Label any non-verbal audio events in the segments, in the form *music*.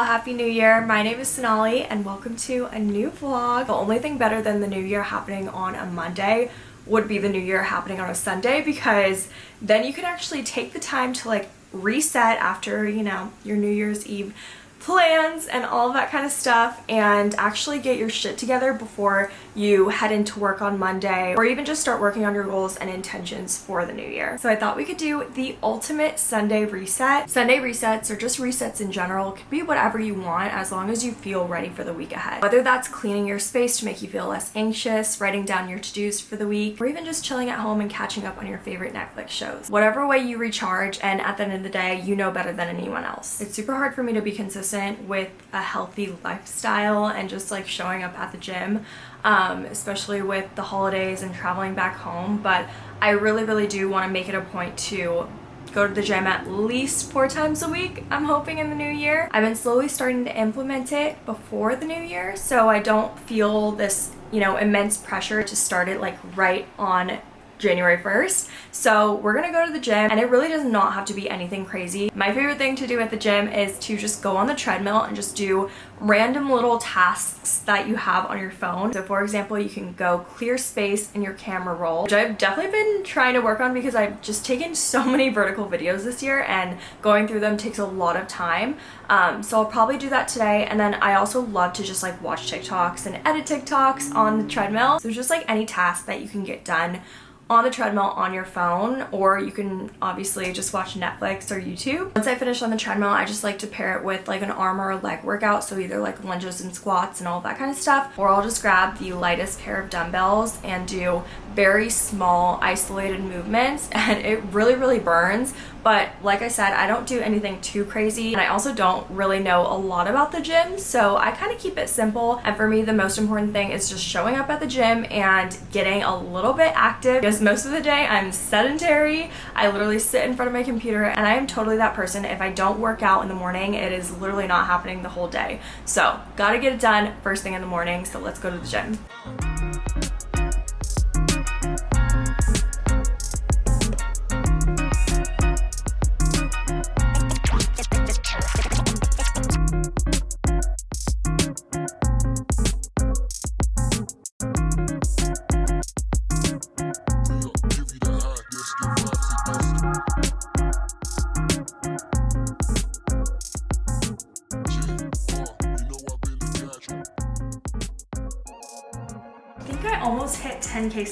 Y'all, Happy New Year. My name is Sonali and welcome to a new vlog. The only thing better than the new year happening on a Monday would be the new year happening on a Sunday because then you can actually take the time to like reset after, you know, your New Year's Eve plans and all that kind of stuff and actually get your shit together before you head into work on Monday or even just start working on your goals and intentions for the new year. So I thought we could do the ultimate Sunday reset. Sunday resets or just resets in general could be whatever you want as long as you feel ready for the week ahead. Whether that's cleaning your space to make you feel less anxious, writing down your to-dos for the week, or even just chilling at home and catching up on your favorite Netflix shows. Whatever way you recharge and at the end of the day, you know better than anyone else. It's super hard for me to be consistent consistent with a healthy lifestyle and just like showing up at the gym um, especially with the holidays and traveling back home but I really really do want to make it a point to go to the gym at least four times a week I'm hoping in the new year. I've been slowly starting to implement it before the new year so I don't feel this you know immense pressure to start it like right on January 1st. So we're gonna go to the gym and it really does not have to be anything crazy. My favorite thing to do at the gym is to just go on the treadmill and just do random little tasks that you have on your phone. So for example, you can go clear space in your camera roll, which I've definitely been trying to work on because I've just taken so *laughs* many vertical videos this year and going through them takes a lot of time. Um, so I'll probably do that today. And then I also love to just like watch TikToks and edit TikToks on the treadmill. So just like any task that you can get done on the treadmill on your phone or you can obviously just watch Netflix or YouTube. Once I finish on the treadmill, I just like to pair it with like an arm or leg workout. So either like lunges and squats and all that kind of stuff, or I'll just grab the lightest pair of dumbbells and do very small isolated movements *laughs* and it really, really burns. But like I said, I don't do anything too crazy and I also don't really know a lot about the gym. So I kind of keep it simple. And for me, the most important thing is just showing up at the gym and getting a little bit active because most of the day I'm sedentary. I literally sit in front of my computer and I am totally that person. If I don't work out in the morning, it is literally not happening the whole day. So gotta get it done first thing in the morning. So let's go to the gym.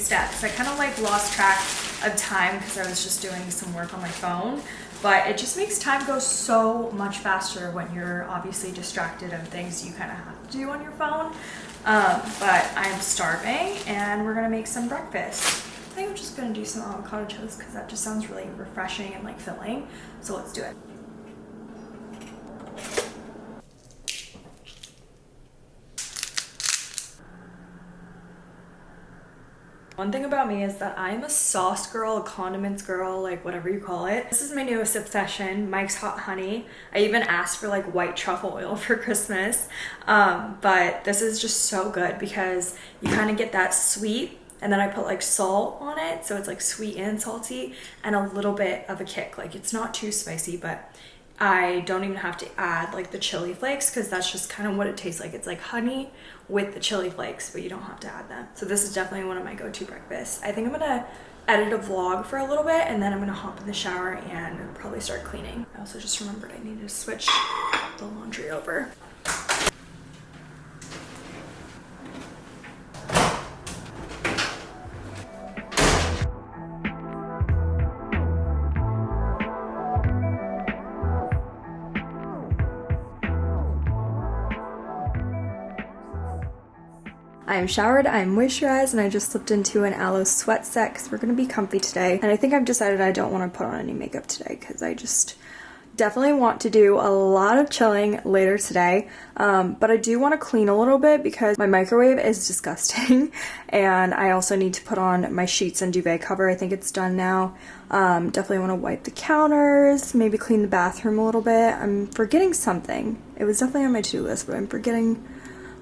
Steps. I kind of like lost track of time because I was just doing some work on my phone but it just makes time go so much faster when you're obviously distracted of things you kind of have to do on your phone. Um, but I'm starving and we're gonna make some breakfast. I think I'm just gonna do some avocado toast because that just sounds really refreshing and like filling so let's do it One thing about me is that I'm a sauce girl, a condiments girl, like whatever you call it. This is my newest obsession, Mike's Hot Honey. I even asked for like white truffle oil *laughs* for Christmas, um, but this is just so good because you kind of get that sweet and then I put like salt on it so it's like sweet and salty and a little bit of a kick like it's not too spicy but I don't even have to add like the chili flakes because that's just kind of what it tastes like. It's like honey with the chili flakes, but you don't have to add them. So this is definitely one of my go-to breakfasts. I think I'm gonna edit a vlog for a little bit and then I'm gonna hop in the shower and probably start cleaning. I also just remembered I needed to switch the laundry over. I'm showered, I'm moisturized, and I just slipped into an aloe sweat set because we're going to be comfy today. And I think I've decided I don't want to put on any makeup today because I just definitely want to do a lot of chilling later today. Um, but I do want to clean a little bit because my microwave is disgusting *laughs* and I also need to put on my sheets and duvet cover. I think it's done now. Um, definitely want to wipe the counters maybe clean the bathroom a little bit. I'm forgetting something. It was definitely on my to-do list but I'm forgetting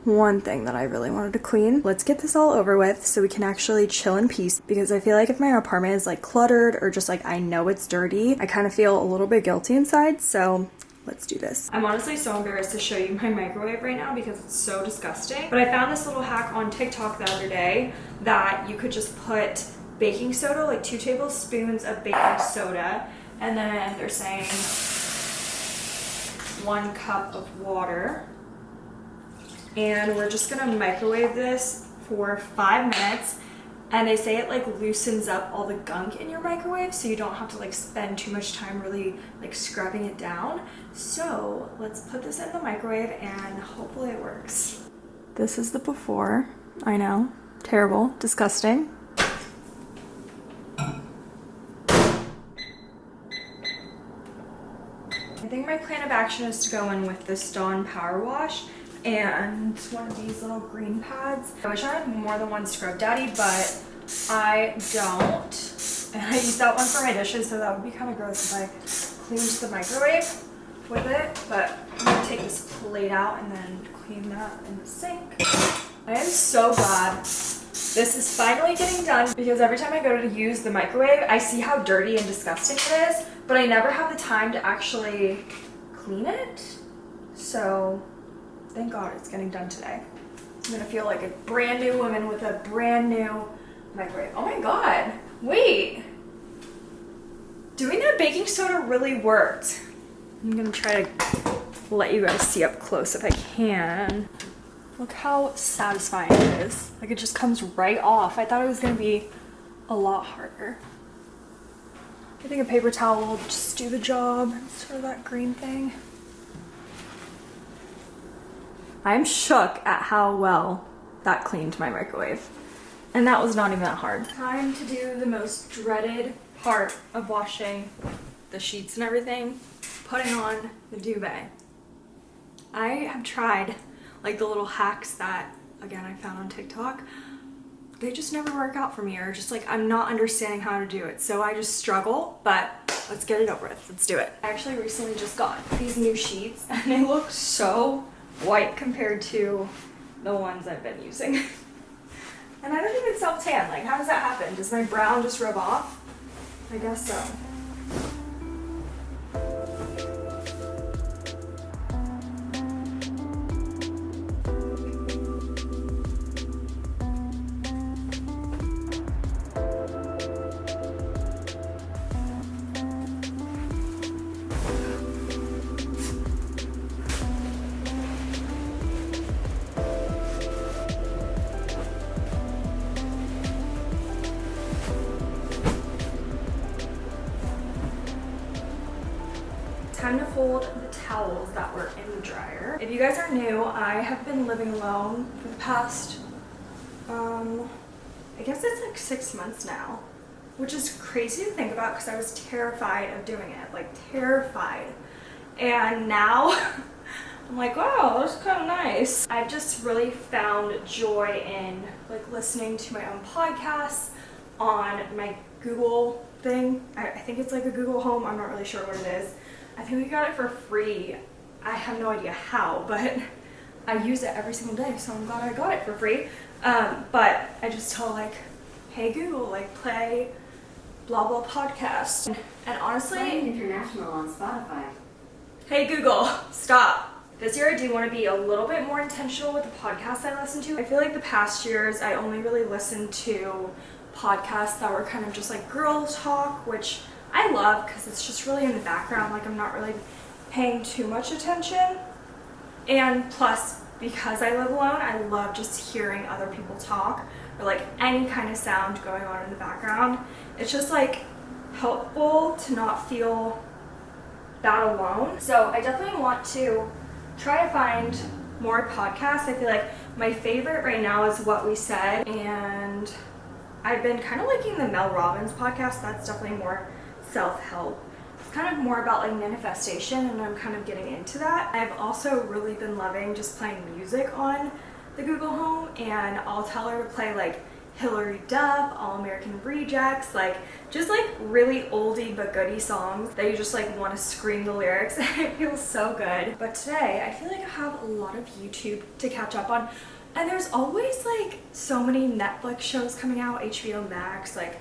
one thing that I really wanted to clean. Let's get this all over with so we can actually chill in peace because I feel like if my apartment is like cluttered or just like I know it's dirty, I kind of feel a little bit guilty inside. So let's do this. I'm honestly so embarrassed to show you my microwave right now because it's so disgusting. But I found this little hack on TikTok the other day that you could just put baking soda, like two tablespoons of baking soda, and then they're saying one cup of water. And we're just gonna microwave this for five minutes. And they say it like loosens up all the gunk in your microwave so you don't have to like spend too much time really like scrubbing it down. So let's put this in the microwave and hopefully it works. This is the before. I know. Terrible. Disgusting. I think my plan of action is to go in with this Dawn Power Wash and one of these little green pads. I wish I had more than one Scrub Daddy, but I don't. And I use that one for my dishes, so that would be kind of gross if I cleaned the microwave with it. But I'm gonna take this plate out and then clean that in the sink. I am so glad this is finally getting done because every time I go to use the microwave, I see how dirty and disgusting it is, but I never have the time to actually clean it. So thank God it's getting done today. I'm gonna feel like a brand new woman with a brand new microwave. Oh my God, wait. Doing that baking soda really worked. I'm gonna try to let you guys see up close if I can. Look how satisfying it is. Like it just comes right off. I thought it was gonna be a lot harder. I think a paper towel will just do the job. Sort of that green thing. I'm shook at how well that cleaned my microwave. And that was not even that hard. Time to do the most dreaded part of washing the sheets and everything, putting on the duvet. I have tried like the little hacks that, again, I found on TikTok. They just never work out for me or just like I'm not understanding how to do it. So I just struggle, but let's get it over with. Let's do it. I actually recently just got these new sheets and they look so white compared to the ones I've been using. *laughs* and I don't even self-tan. Like, how does that happen? Does my brown just rub off? I guess so. You guys are new, I have been living alone for the past, um, I guess it's like six months now, which is crazy to think about because I was terrified of doing it, like terrified. And now *laughs* I'm like, wow, that's kind of nice. I've just really found joy in like listening to my own podcasts on my Google thing. I, I think it's like a Google Home. I'm not really sure what it is. I think we got it for free. I have no idea how, but I use it every single day, so I'm glad I got it for free. Um, but I just tell like, hey Google, like play blah blah podcast. And honestly, Playing international on Spotify. Hey Google, stop. This year I do want to be a little bit more intentional with the podcasts I listen to. I feel like the past years I only really listened to podcasts that were kind of just like girl talk, which I love because it's just really in the background, like I'm not really paying too much attention. And plus, because I live alone, I love just hearing other people talk or like any kind of sound going on in the background. It's just like helpful to not feel that alone. So I definitely want to try to find more podcasts. I feel like my favorite right now is What We Said and I've been kind of liking the Mel Robbins podcast. That's definitely more self-help. Kind of more about like manifestation and I'm kind of getting into that. I've also really been loving just playing music on the Google Home and I'll tell her to play like Hilary Duff, All American Rejects, like just like really oldie but goodie songs that you just like want to scream the lyrics. *laughs* it feels so good. But today I feel like I have a lot of YouTube to catch up on and there's always like so many Netflix shows coming out, HBO Max, like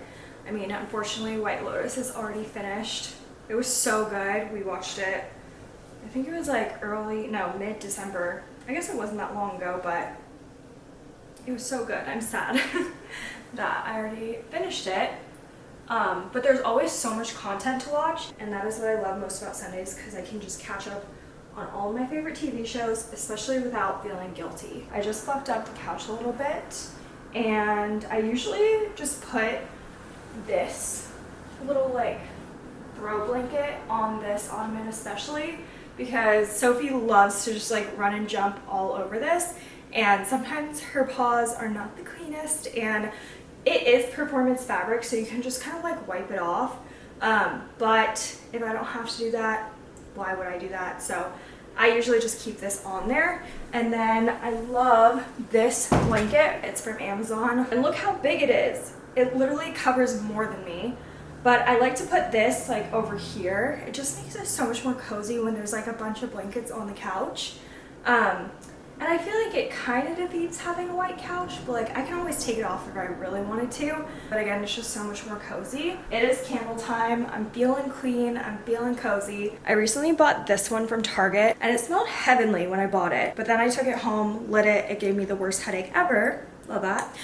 I mean, unfortunately, White Lotus is already finished. It was so good. We watched it I think it was like early, no, mid December. I guess it wasn't that long ago, but it was so good. I'm sad *laughs* that I already finished it. Um, but there's always so much content to watch, and that is what I love most about Sundays because I can just catch up on all my favorite TV shows, especially without feeling guilty. I just fluffed up the couch a little bit, and I usually just put this little like throw blanket on this ottoman especially because Sophie loves to just like run and jump all over this and sometimes her paws are not the cleanest and it is performance fabric so you can just kind of like wipe it off. Um, but if I don't have to do that why would I do that? So I usually just keep this on there. And then I love this blanket. It's from Amazon. And look how big it is. It literally covers more than me but I like to put this like over here. It just makes it so much more cozy when there's like a bunch of blankets on the couch. Um, and I feel like it kind of defeats having a white couch, but like I can always take it off if I really wanted to. But again, it's just so much more cozy. It is candle time. I'm feeling clean. I'm feeling cozy. I recently bought this one from Target and it smelled heavenly when I bought it. But then I took it home, lit it. It gave me the worst headache ever. Love that.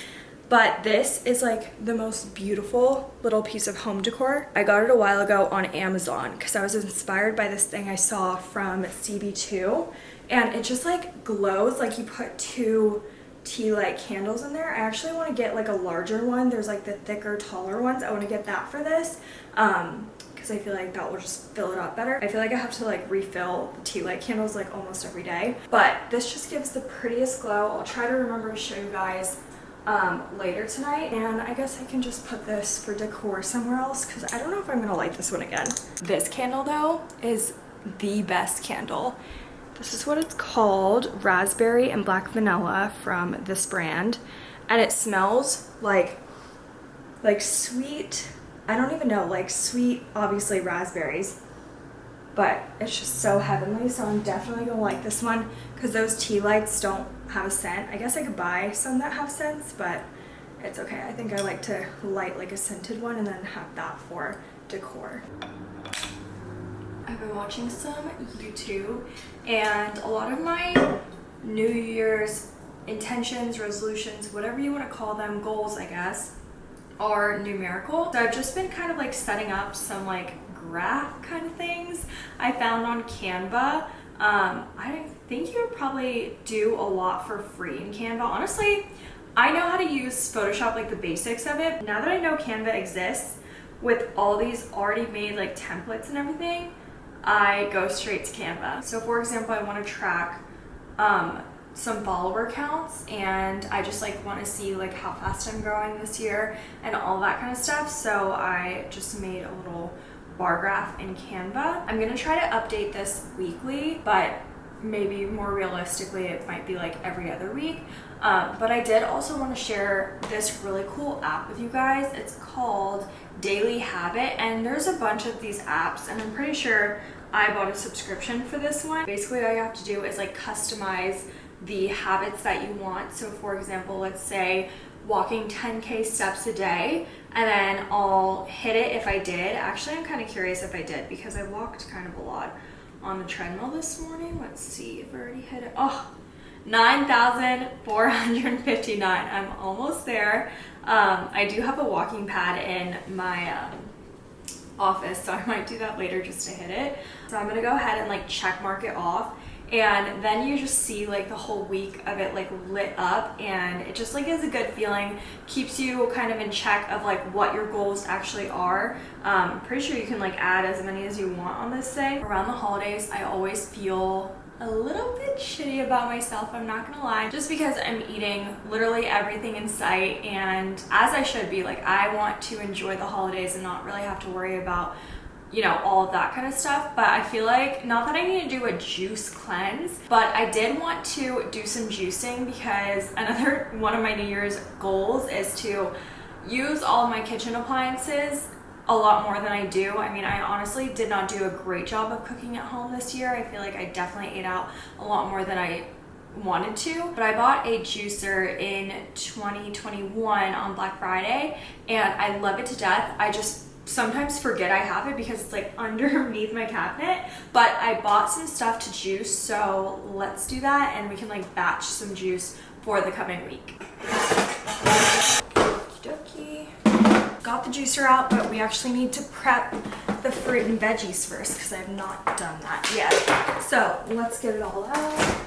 But this is like the most beautiful little piece of home decor. I got it a while ago on Amazon because I was inspired by this thing I saw from CB2 and it just like glows like you put two tea light candles in there. I actually want to get like a larger one. There's like the thicker, taller ones. I want to get that for this. Um, because I feel like that will just fill it up better. I feel like I have to like refill the tea light candles like almost every day. But this just gives the prettiest glow. I'll try to remember to show you guys um, later tonight. And I guess I can just put this for decor somewhere else because I don't know if I'm gonna light this one again. This candle though is the best candle. This is what it's called, Raspberry and Black Vanilla from this brand. And it smells like, like sweet, I don't even know, like sweet, obviously raspberries. But it's just so heavenly, so I'm definitely gonna like this one because those tea lights don't have a scent. I guess I could buy some that have scents, but it's okay. I think I like to light like a scented one and then have that for decor. I've been watching some YouTube and a lot of my New Year's intentions, resolutions, whatever you want to call them, goals I guess, are numerical. So I've just been kind of like setting up some like graph kind of things I found on Canva. Um, I think you would probably do a lot for free in Canva. Honestly, I know how to use Photoshop, like the basics of it. Now that I know Canva exists with all these already made like templates and everything, I go straight to Canva. So for example, I want to track um, some follower counts and I just like want to see like how fast I'm growing this year and all that kind of stuff. So I just made a little bar graph in Canva. I'm gonna try to update this weekly, but maybe more realistically it might be like every other week. Um, but I did also want to share this really cool app with you guys. It's called Daily Habit and there's a bunch of these apps and I'm pretty sure I bought a subscription for this one. Basically all you have to do is like customize the habits that you want. So for example let's say walking 10k steps a day and then I'll hit it if I did actually I'm kind of curious if I did because I walked kind of a lot on the treadmill this morning. Let's see if I already hit it. Oh, 9,459. I'm almost there. Um, I do have a walking pad in my um, office, so I might do that later just to hit it. So I'm gonna go ahead and like check mark it off and then you just see like the whole week of it like lit up. And it just like is a good feeling. Keeps you kind of in check of like what your goals actually are. Um pretty sure you can like add as many as you want on this thing around the holidays i always feel a little bit shitty about myself i'm not gonna lie. Just because i'm eating literally everything in sight. And as i should be like i want to enjoy the holidays and not really have to worry about you know, all of that kind of stuff. But I feel like, not that I need to do a juice cleanse, but I did want to do some juicing because *laughs* another one of my New Year's goals is to use all my kitchen appliances a lot more than I do. I mean, I honestly did not do a great job of cooking at home this year. I feel like I definitely ate out a lot more than I wanted to but I bought a juicer in 2021 on Black Friday and I love it to death I just sometimes forget I have it because it's like *laughs* underneath my cabinet. But I bought some stuff to juice, so let's do that and we can like batch some juice for the coming week. Okie dokie. Got the juicer out, but we actually need to prep the fruit and veggies first because I have not done that yet. So let's get it all out.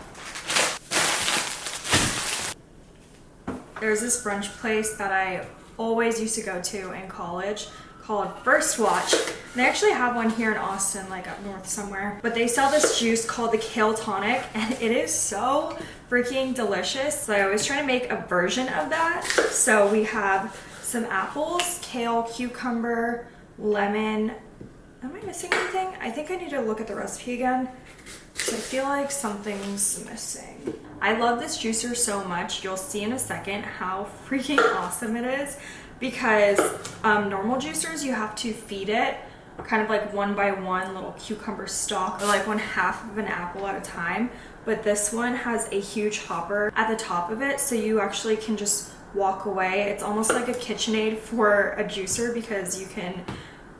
There's this brunch place that I always used to go to in college called First Watch. They actually have one here in Austin, like up north somewhere. But they sell this juice called the Kale Tonic, *laughs* and it is so freaking delicious. So I always try to make a version of that. So we have some apples, kale, cucumber, lemon. Am I missing anything? I think I need to look at the recipe again. I feel like something's missing. I love this juicer so much. You'll see in a second how freaking *laughs* awesome it is because um, normal juicers, you have to feed it kind of like one by one little cucumber stalk or like one half of an apple at a time. But this one has a huge hopper at the top of it. So you actually can just walk away. It's almost like a KitchenAid for a juicer because you can,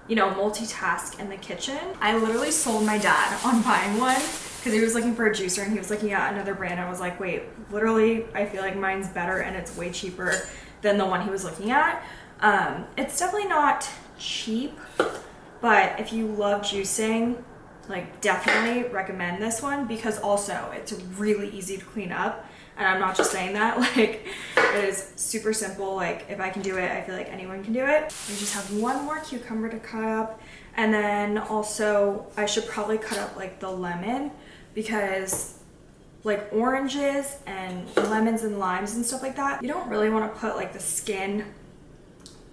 you know, multitask in the kitchen. I literally sold my dad on buying one because he was looking for a juicer and he was looking at another brand. I was like, wait, literally, I feel like mine's better and it's way cheaper than the one he was looking at. Um, it's definitely not cheap, but if you love juicing, like definitely recommend this one because also it's really easy to clean up. And I'm not just saying that, *laughs* like it is super simple. Like if I can do it, I feel like anyone can do it. We just have one more cucumber to cut up. And then also I should probably cut up like the lemon because like oranges and lemons and limes and stuff like that, you don't really want to put like the skin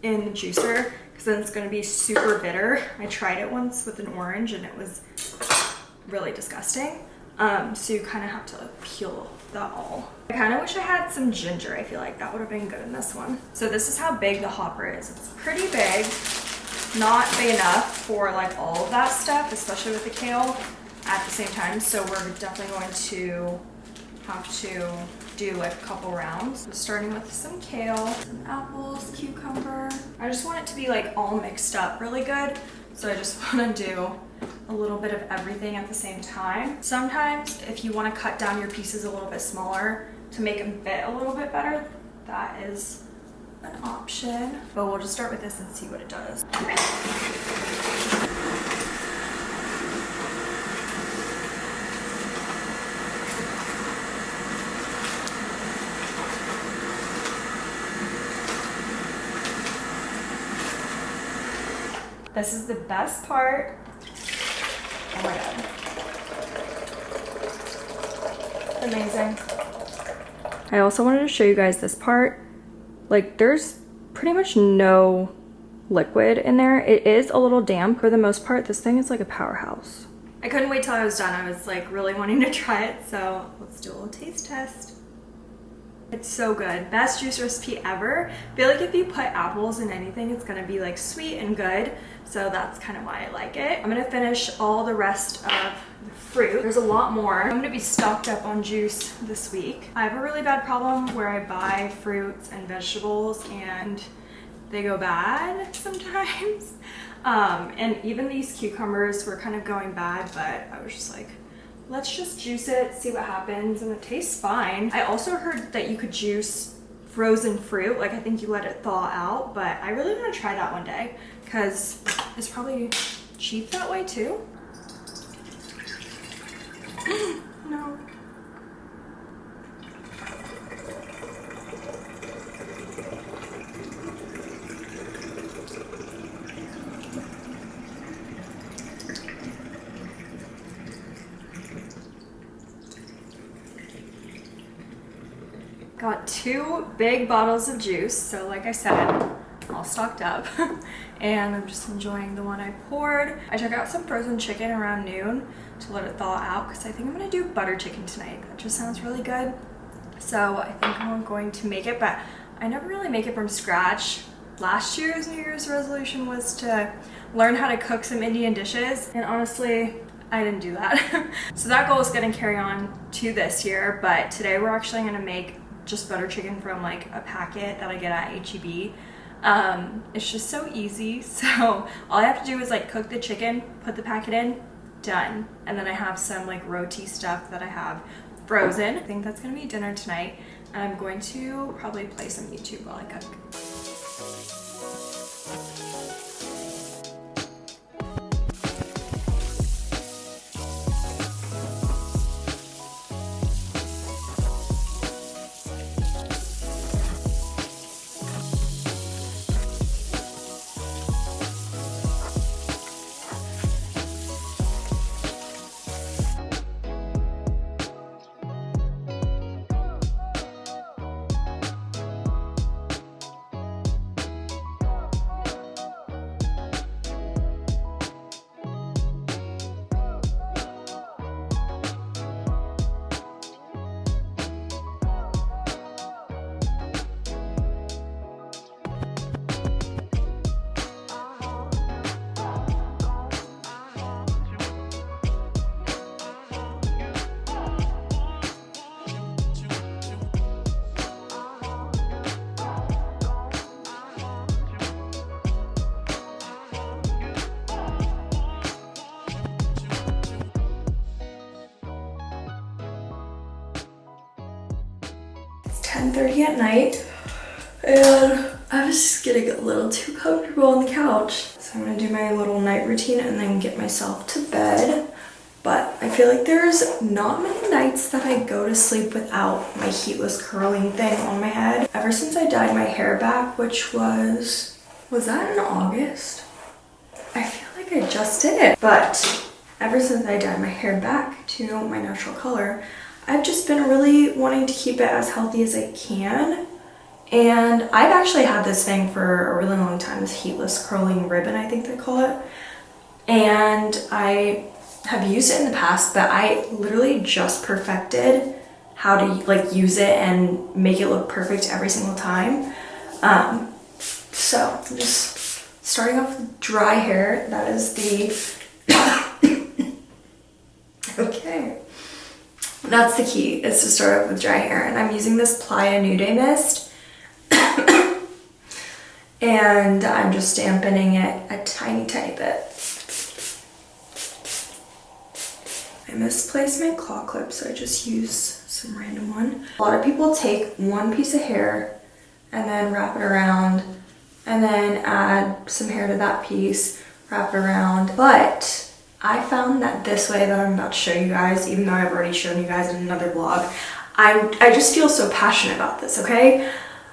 in the juicer because then it's going to be super bitter. I tried it once with an orange and it was really disgusting. Um, so you kind of have to peel that all. I kind of wish I had some ginger. I feel like that would have been good in this one. So this is how big the hopper is. It's pretty big, not big enough for like all of that stuff, especially with the kale at the same time. So we're definitely going to have to do like a couple rounds. starting with some kale, some apples, cucumber. I just want it to be like all mixed up really good. So I just *laughs* want to do a little bit of everything at the same time. Sometimes if you want to cut down your pieces a little bit smaller to make them fit a little bit better, that is an option. But we'll just start with this and see what it does. This is the best part. Oh my god. Amazing. I also wanted to show you guys this part. Like there's pretty much no liquid in there. It is a little damp. For the most part, this thing is like a powerhouse. I couldn't wait till I was done. I was like really wanting to try it. So let's do a little taste test. It's so good. Best juice recipe ever. I feel like if you put apples in anything, it's gonna be like sweet and good. So that's kind of why I like it. I'm gonna finish all the rest of the fruit. There's a lot more. I'm gonna be stocked up on juice this week. I have a really bad problem where I buy fruits and vegetables and they go bad *laughs* sometimes. Um, and even these cucumbers were kind of going bad, but I was just like, let's just juice it, see what happens, and it tastes fine. I also heard that you could juice frozen fruit, like I think you let it thaw out, but I really want to try that one day because it's probably cheap that way too. *gasps* no. Got two big bottles of juice. So like I said, all stocked up. *laughs* and I'm just enjoying the one I poured. I took out some frozen chicken around noon to let it thaw out because I think I'm gonna do butter chicken tonight. That just sounds really good. So I think I'm going to make it, but I never really make it from scratch. Last year's New Year's resolution was to learn how to cook some Indian dishes. And honestly, I didn't do that. *laughs* so that goal is gonna carry on to this year, but today we're actually gonna make just butter chicken from like a packet that I get at HEB. Um, it's just so easy. *laughs* So all I have to do is like cook the chicken, put the packet in, done. And then I have some like roti stuff that I have frozen. I think that's gonna be dinner tonight. And I'm going to probably play some YouTube while I cook. 10.30 at night and I was just getting a little too comfortable on the couch. So I'm gonna do my little night routine and then get myself to bed. But I feel like there's not many nights that I go to sleep without my heatless curling thing on my head. Ever since I dyed my hair back, which was, was that in August? I feel like I just did it. But ever since I dyed my hair back to my natural color, I've just been really wanting to keep it as healthy as I can. And I've actually had this thing for a really long time, this heatless curling ribbon, I think they call it. And I have used it in the past, but I literally just perfected how to like use it and make it look perfect every single time. Um, so I'm just starting off with dry hair. That is the, *coughs* okay. That's the key, is to start off with dry hair. And I'm using this Playa New Day Mist. *coughs* and I'm just dampening it a tiny, tiny bit. I misplaced my claw clip, so I just use some random one. A lot of people take one piece of hair and then wrap it around and then add some hair to that piece, wrap it around. But I found that this way that I'm about to show you guys, even though I've already shown you guys in another vlog, I, I just feel so passionate about this, okay?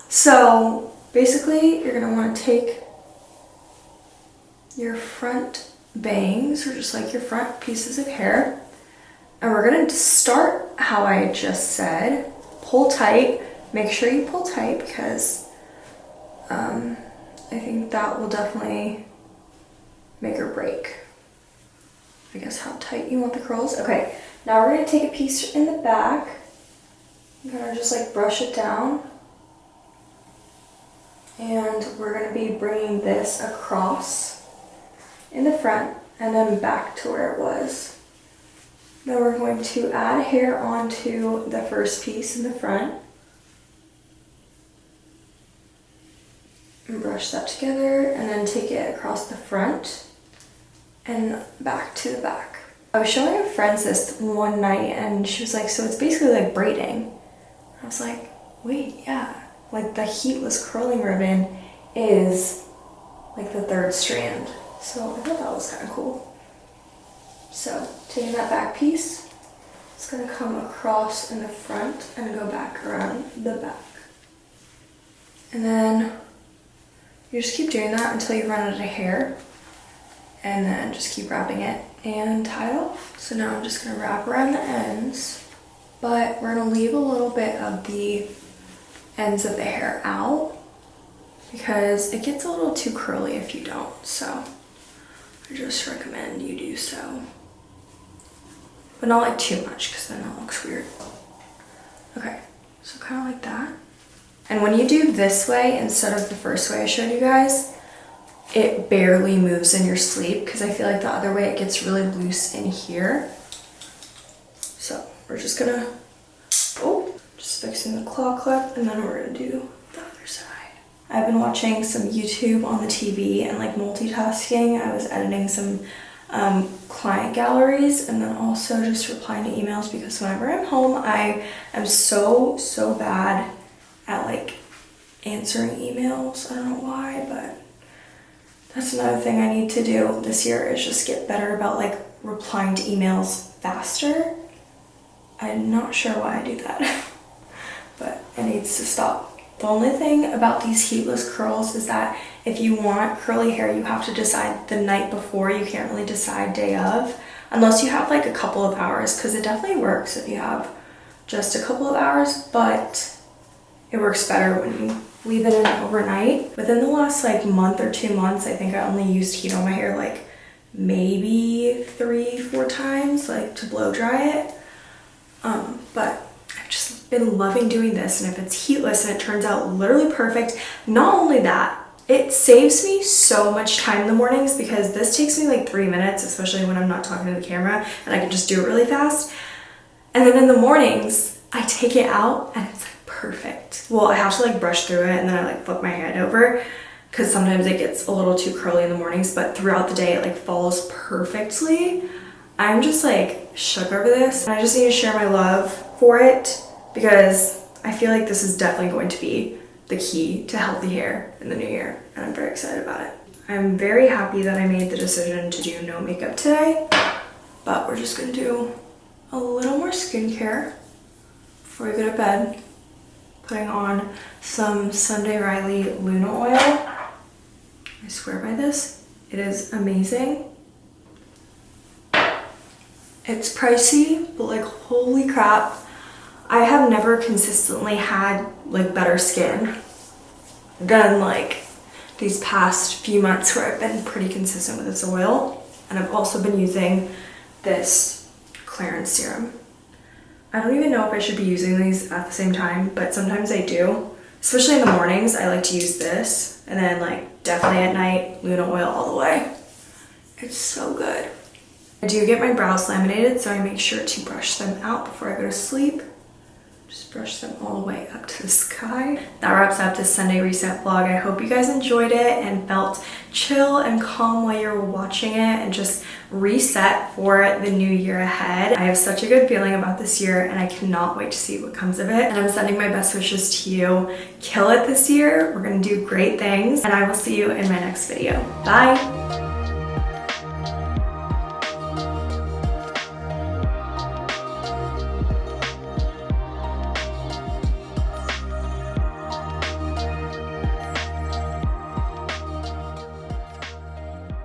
So basically, you're gonna wanna take your front bangs, or just like your front pieces of hair, and we're gonna start how I just said. Pull tight, make sure you pull tight because um, I think that will definitely make or break. I guess how tight you want the curls. Okay, now we're gonna take a piece in the back. I'm gonna just like brush it down. And we're gonna be bringing this across in the front and then back to where it was. Then we're going to add hair onto the first piece in the front. And brush that together and then take it across the front and back to the back. I was showing a friend this one night and she was like, so it's basically like braiding. I was like, wait, yeah. Like the heatless curling ribbon is like the third strand. So I thought that was kind of cool. So taking that back piece, it's gonna come across in the front and go back around the back. And then you just keep doing that until you run out of hair and then just keep wrapping it and tie off. So now I'm just gonna wrap around the ends, but we're gonna leave a little bit of the ends of the hair out because it gets a little too curly if you don't. So I just recommend you do so. But not like too much because then it looks weird. Okay, so kind of like that. And when you do this way instead of the first way I showed you guys, it barely moves in your sleep because I feel like the other way it gets really loose in here. So we're just gonna, oh, just fixing the claw clip and then we're gonna do the other side. I've been watching some YouTube on the TV and like multitasking. I was editing some um, client galleries and then also just replying to emails because whenever I'm home, I am so, so bad at like answering emails. I don't know why, but that's another thing I need to do this year is just get better about like replying to emails faster. I'm not sure why I do that, *laughs* but it needs to stop. The only thing about these heatless curls is that if you want curly hair, you have to decide the night before. You can't really decide day of, unless you have like a couple of hours, because it definitely works if you have just a couple of hours, but it works better when you leave it in overnight. Within the last like month or two months, I think I only used heat on my hair like maybe three, four times, like to blow dry it. Um, but I've just been loving doing this and if it's heatless and it turns out literally perfect, not only that, it saves me so much time in the mornings because this takes me like three minutes, especially when I'm not talking to the camera and I can just do it really fast. And then in the mornings, I take it out and it's like perfect. Well, I have to like brush through it and then I like flip my head over because sometimes it gets a little too curly in the mornings, but throughout the day it like falls perfectly. I'm just like shook over this. And I just need to share my love for it because I feel like this is definitely going to be the key to healthy hair in the new year and I'm very excited about it. I'm very happy that I made the decision to do no makeup today, but we're just gonna do a little more skincare before we go to bed. Putting on some Sunday Riley Luna oil. I swear by this. It is amazing. It's pricey, but like holy crap. I have never consistently had like better skin than like these past few months where I've been pretty consistent with this oil. And I've also been using this Clarins serum. I don't even know if I should be using these at the same time, but sometimes I do. Especially in the mornings, I like to use this. And then like definitely at night, Luna oil all the way. It's so good. I do get my brows laminated, so I make sure to brush them out before I go to sleep. Just brush them all the way up to the sky. That wraps up this Sunday reset vlog. I hope you guys enjoyed it and felt chill and calm while you're watching it and just reset for the new year ahead. I have such a good feeling about this year and I cannot wait to see what comes of it. And I'm sending my best wishes to you. Kill it this year. We're gonna do great things and I will see you in my next video. Bye.